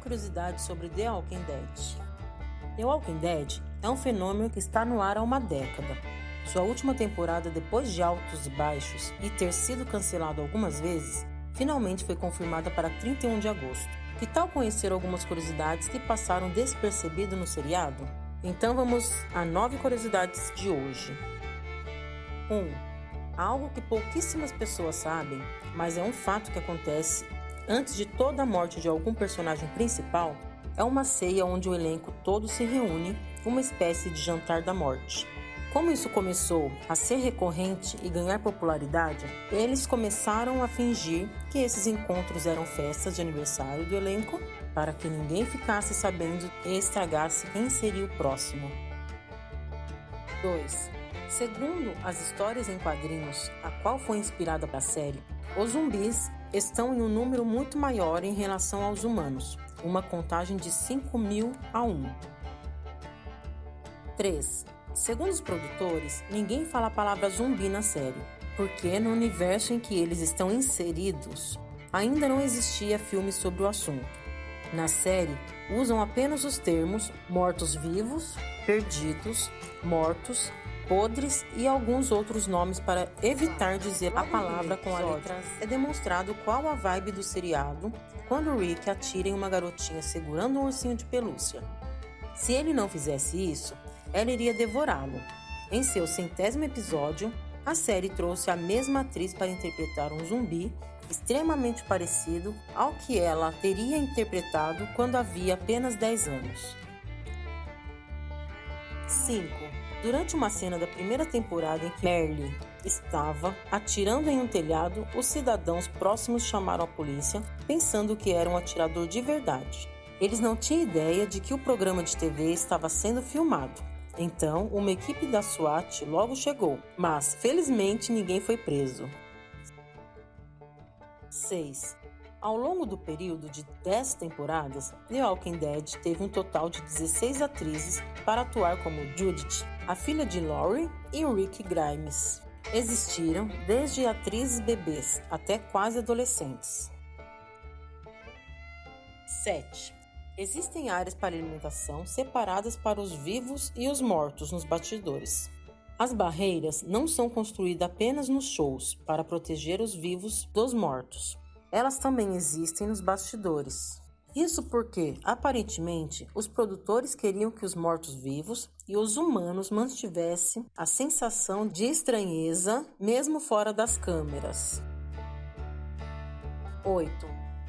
curiosidades sobre The Walking Dead. The Walking Dead é um fenômeno que está no ar há uma década. Sua última temporada, depois de altos e baixos e ter sido cancelado algumas vezes, finalmente foi confirmada para 31 de agosto. Que tal conhecer algumas curiosidades que passaram despercebido no seriado? Então vamos a nove curiosidades de hoje. 1. Um, algo que pouquíssimas pessoas sabem, mas é um fato que acontece antes de toda a morte de algum personagem principal, é uma ceia onde o elenco todo se reúne, uma espécie de jantar da morte. Como isso começou a ser recorrente e ganhar popularidade, eles começaram a fingir que esses encontros eram festas de aniversário do elenco para que ninguém ficasse sabendo e estragasse quem seria o próximo. 2. Segundo as histórias em quadrinhos, a qual foi inspirada para a série, os zumbis estão em um número muito maior em relação aos humanos, uma contagem de 5 mil a 1. 3. Segundo os produtores, ninguém fala a palavra zumbi na série, porque no universo em que eles estão inseridos, ainda não existia filme sobre o assunto. Na série, usam apenas os termos mortos-vivos, perdidos, mortos, podres e alguns outros nomes para evitar dizer a palavra com a letra É demonstrado qual a vibe do seriado quando Rick atira em uma garotinha segurando um ursinho de pelúcia. Se ele não fizesse isso, ela iria devorá-lo. Em seu centésimo episódio, a série trouxe a mesma atriz para interpretar um zumbi extremamente parecido ao que ela teria interpretado quando havia apenas 10 anos. 5. Durante uma cena da primeira temporada em que Merle estava atirando em um telhado, os cidadãos próximos chamaram a polícia, pensando que era um atirador de verdade. Eles não tinham ideia de que o programa de TV estava sendo filmado. Então, uma equipe da SWAT logo chegou, mas felizmente ninguém foi preso. 6. Ao longo do período de 10 temporadas, The Walking Dead teve um total de 16 atrizes para atuar como Judith, a filha de Laurie, e Rick Grimes. Existiram desde atrizes bebês até quase adolescentes. 7. Existem áreas para alimentação separadas para os vivos e os mortos nos bastidores. As barreiras não são construídas apenas nos shows para proteger os vivos dos mortos. Elas também existem nos bastidores. Isso porque, aparentemente, os produtores queriam que os mortos-vivos e os humanos mantivessem a sensação de estranheza mesmo fora das câmeras. 8.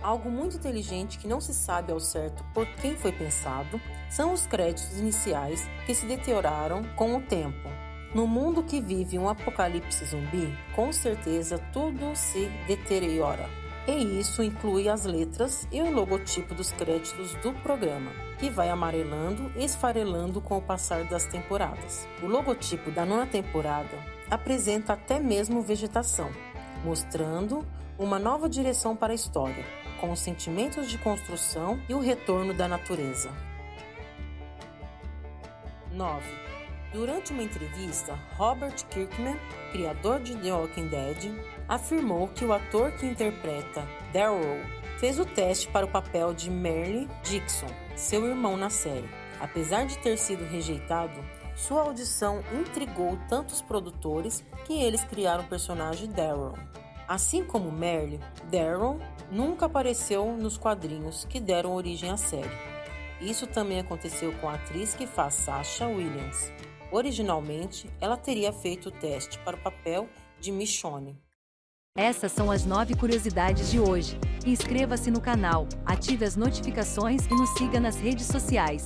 Algo muito inteligente que não se sabe ao certo por quem foi pensado são os créditos iniciais que se deterioraram com o tempo. No mundo que vive um apocalipse zumbi, com certeza tudo se deteriora. E isso inclui as letras e o logotipo dos créditos do programa, que vai amarelando e esfarelando com o passar das temporadas. O logotipo da nona temporada apresenta até mesmo vegetação, mostrando uma nova direção para a história, com os sentimentos de construção e o retorno da natureza. 9. Durante uma entrevista, Robert Kirkman, criador de The Walking Dead, afirmou que o ator que interpreta Daryl fez o teste para o papel de Merle Dixon, seu irmão na série. Apesar de ter sido rejeitado, sua audição intrigou tantos produtores que eles criaram o personagem Daryl. Assim como Merle, Daryl nunca apareceu nos quadrinhos que deram origem à série. Isso também aconteceu com a atriz que faz Sasha Williams. Originalmente, ela teria feito o teste para o papel de Michonne. Essas são as nove curiosidades de hoje. Inscreva-se no canal, ative as notificações e nos siga nas redes sociais.